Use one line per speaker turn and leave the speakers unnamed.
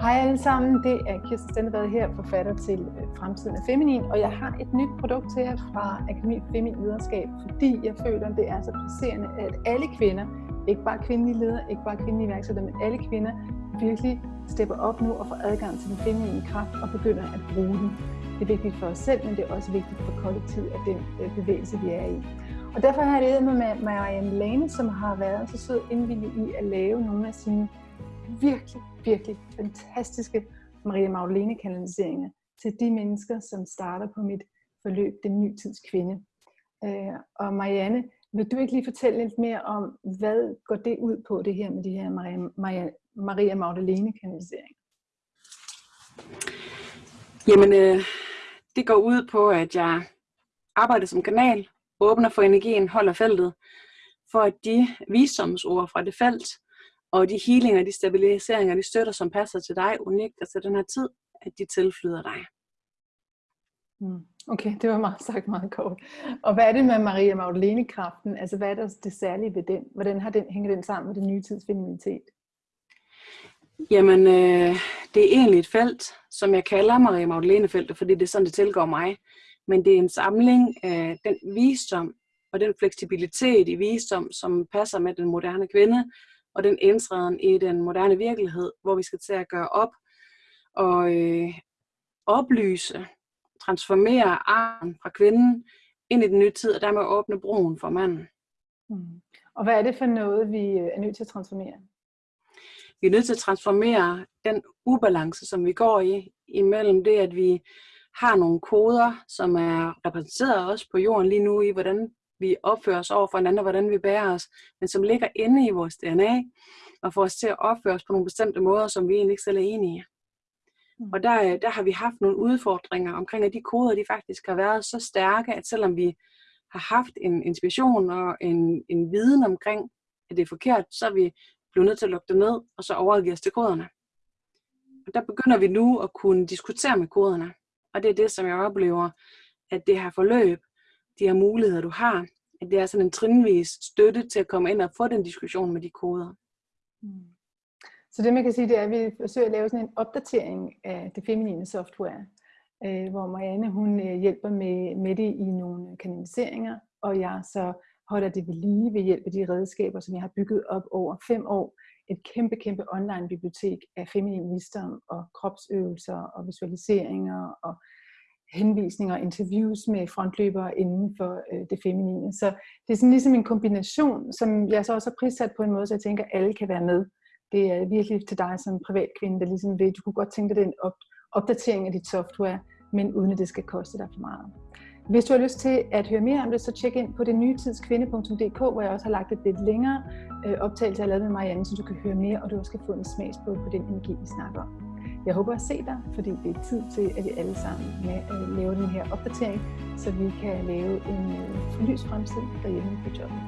Hej alle sammen, det er Kirsten Stendevad her, forfatter til øh, Fremtiden af Feminin, og jeg har et nyt produkt til jer fra Akademi Feminin Lederskab, fordi jeg føler, at det er så presserende, at alle kvinder, ikke bare kvindelige ledere, ikke bare kvindelige iværksættere, men alle kvinder virkelig stepper op nu og får adgang til den feminine kraft og begynder at bruge den. Det er vigtigt for os selv, men det er også vigtigt for kollektivet af den øh, bevægelse, vi er i. Og derfor har jeg ledet med Marianne Lane, som har været så sød indvillig i at lave nogle af sine virkelig, virkelig fantastiske Maria Magdalene kanaliseringer til de mennesker, som starter på mit forløb, Den Nye Tids Kvinde. Øh, og Marianne, vil du ikke lige fortælle lidt mere om, hvad går det ud på, det her med de her Maria, Maria, Maria Magdalene kanaliseringer?
Jamen, øh, det går ud på, at jeg arbejder som kanal, åbner for energien, holder feltet, for at de visdomsord fra det felt, og de healinger, de stabiliseringer, de støtter, som passer til dig unikt og til den her tid, at de tilflyder dig.
Mm. Okay, det var meget sagt meget kort. Og hvad er det med Maria Magdalene-kraften? Altså hvad er der det særlige ved den? Hvordan har den, hænger den sammen med den nye tids feminitet?
Jamen, øh, det er egentlig et felt, som jeg kalder Maria Magdalene-feltet, fordi det er sådan, det tilgår mig. Men det er en samling af den visdom og den fleksibilitet i visdom, som passer med den moderne kvinde, og den indtræden i den moderne virkelighed, hvor vi skal til at gøre op og øh, oplyse, transformere armen fra kvinden ind i den nye tid, og dermed åbne broen for manden.
Mm. Og hvad er det for noget, vi øh, er nødt til at transformere?
Vi er nødt til at transformere den ubalance, som vi går i, imellem det, at vi har nogle koder, som er repræsenteret også på jorden lige nu i, hvordan vi opfører os over for hinanden, og hvordan vi bærer os, men som ligger inde i vores DNA, og får os til at opføre os på nogle bestemte måder, som vi egentlig ikke selv er enige i. Mm. Og der, der har vi haft nogle udfordringer omkring, at de koder de faktisk har været så stærke, at selvom vi har haft en inspiration og en, en viden omkring, at det er forkert, så er vi blevet nødt til at lukke det ned, og så overgive os til koderne. Og der begynder vi nu at kunne diskutere med koderne. Og det er det, som jeg oplever, at det her forløb de her muligheder, du har. At det er sådan en trinvis støtte til at komme ind og få den diskussion med de koder.
Mm. Så det man kan sige, det er, at vi forsøger at lave sådan en opdatering af det feminine software, øh, hvor Marianne hun øh, hjælper med, med det i nogle kanaliseringer, og jeg så holder det ved lige ved hjælp af de redskaber, som jeg har bygget op over fem år. Et kæmpe, kæmpe online bibliotek af feminin visdom og kropsøvelser og visualiseringer og henvisninger og interviews med frontløbere inden for øh, det feminine. Så det er sådan ligesom en kombination, som jeg så også har prissat på en måde, så jeg tænker, at alle kan være med. Det er virkelig til dig som privatkvinde, der ligesom ved, du kunne godt tænke dig den op, opdatering af dit software, men uden at det skal koste dig for meget. Hvis du har lyst til at høre mere om det, så tjek ind på det nytidskvinde.dk, hvor jeg også har lagt et lidt længere øh, optagelse, jeg har lavet med Marianne, så du kan høre mere, og du også kan få en smagsprøve på den energi, vi snakker om. Jeg håber at se dig, fordi det er tid til, at vi alle sammen med øh, lave den her opdatering, så vi kan lave en øh, lys fremtid derhjemme på jobbet.